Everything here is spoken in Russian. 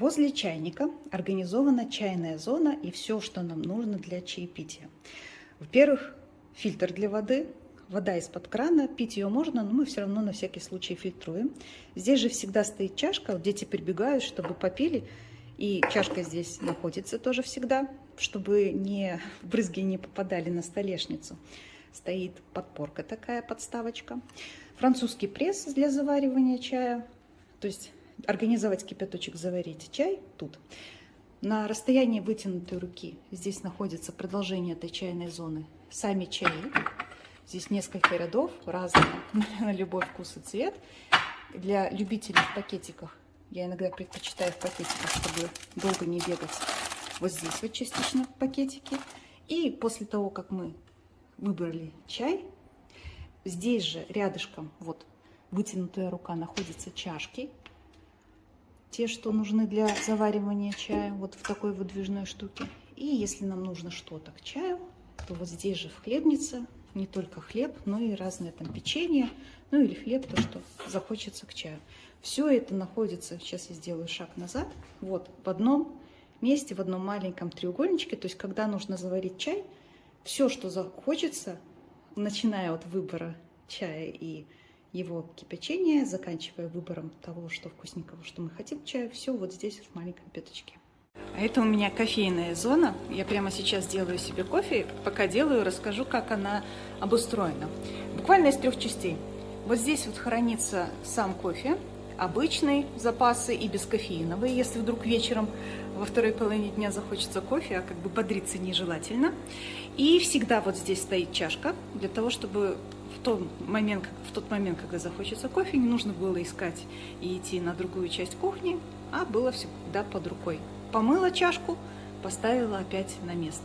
Возле чайника организована чайная зона и все, что нам нужно для чаепития. Во-первых, фильтр для воды, вода из-под крана, пить ее можно, но мы все равно на всякий случай фильтруем. Здесь же всегда стоит чашка, дети прибегают, чтобы попили, и чашка здесь находится тоже всегда, чтобы не брызги не попадали на столешницу. Стоит подпорка такая, подставочка. Французский пресс для заваривания чая, то есть организовать кипяточек, заварить чай тут. На расстоянии вытянутой руки здесь находится продолжение этой чайной зоны. Сами чаи. Здесь несколько рядов, разные, на любой вкус и цвет. Для любителей в пакетиках, я иногда предпочитаю в пакетиках, чтобы долго не бегать. Вот здесь вот частично пакетики. И после того, как мы выбрали чай, здесь же рядышком, вот вытянутая рука, находятся чашки те, что нужны для заваривания чая, вот в такой выдвижной штуке. И если нам нужно что-то к чаю, то вот здесь же в хлебнице не только хлеб, но и разные там печенье, ну или хлеб, то, что захочется к чаю. Все это находится, сейчас я сделаю шаг назад, вот в одном месте, в одном маленьком треугольничке. То есть, когда нужно заварить чай, все, что захочется, начиная от выбора чая и его кипячение, заканчивая выбором того, что вкусненького, что мы хотим чаю, все вот здесь в маленьком пяточке. А это у меня кофейная зона. Я прямо сейчас делаю себе кофе. Пока делаю, расскажу, как она обустроена. Буквально из трех частей. Вот здесь вот хранится сам кофе, обычный запасы и бескофеиновые, если вдруг вечером во второй половине дня захочется кофе, а как бы бодриться нежелательно. И всегда вот здесь стоит чашка для того, чтобы в тот момент, в тот момент, когда захочется кофе, не нужно было искать и идти на другую часть кухни, а было всегда под рукой. Помыла чашку, поставила опять на место.